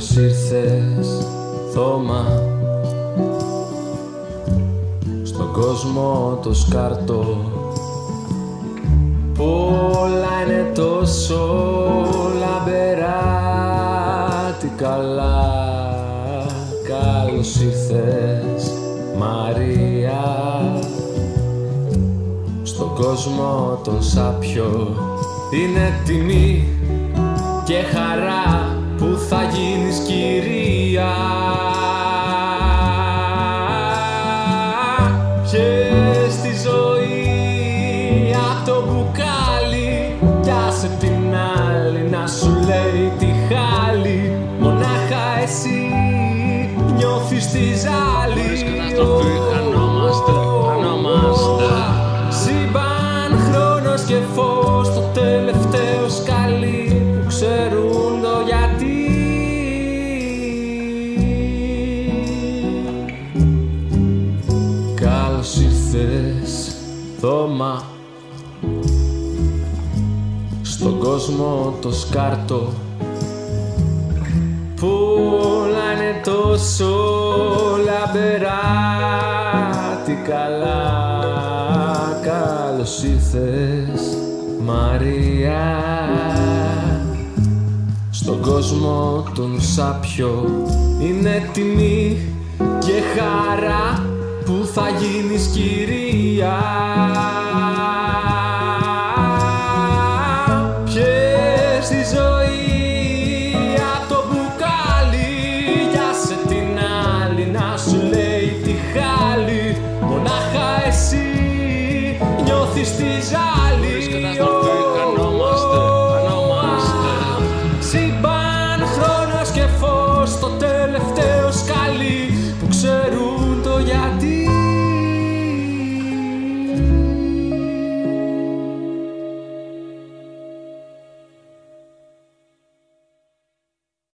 Καλώς ήρθες θώμα Στον κόσμο το σκάρτο. Πολλά είναι τόσο λαμπερά. Τι καλά Καλώς ήρθες Μαρία. Στον κόσμο τον σάπιο Είναι τιμή και χαρά. που θα γίνεις κυρίας Πιες τη ζωή απ' το μπουκάλι κι άσε την άλλη να σου λέει τη χάλη. Μονάχα εσύ νιώθεις τη ζάλη ήρθες θώμα Στον κόσμο το σκάρτο που όλα είναι τόσο λαμπερά Τι καλά Καλώς ήρθες Μαρία. Στον κόσμο τον σάπιο Είναι τιμή και χαρά που θα γίνεις κυρία. Πιες τη ζωή από το μπουκάλι για σε την άλλη να σου λέει τη χάλη. Μονάχα εσύ νιώθεις τη ζάλη